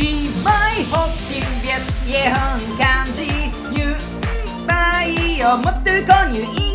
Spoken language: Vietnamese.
thì mới học tiếng Việt dễ hơn kanji như bay ở mất tư có nhiều ý.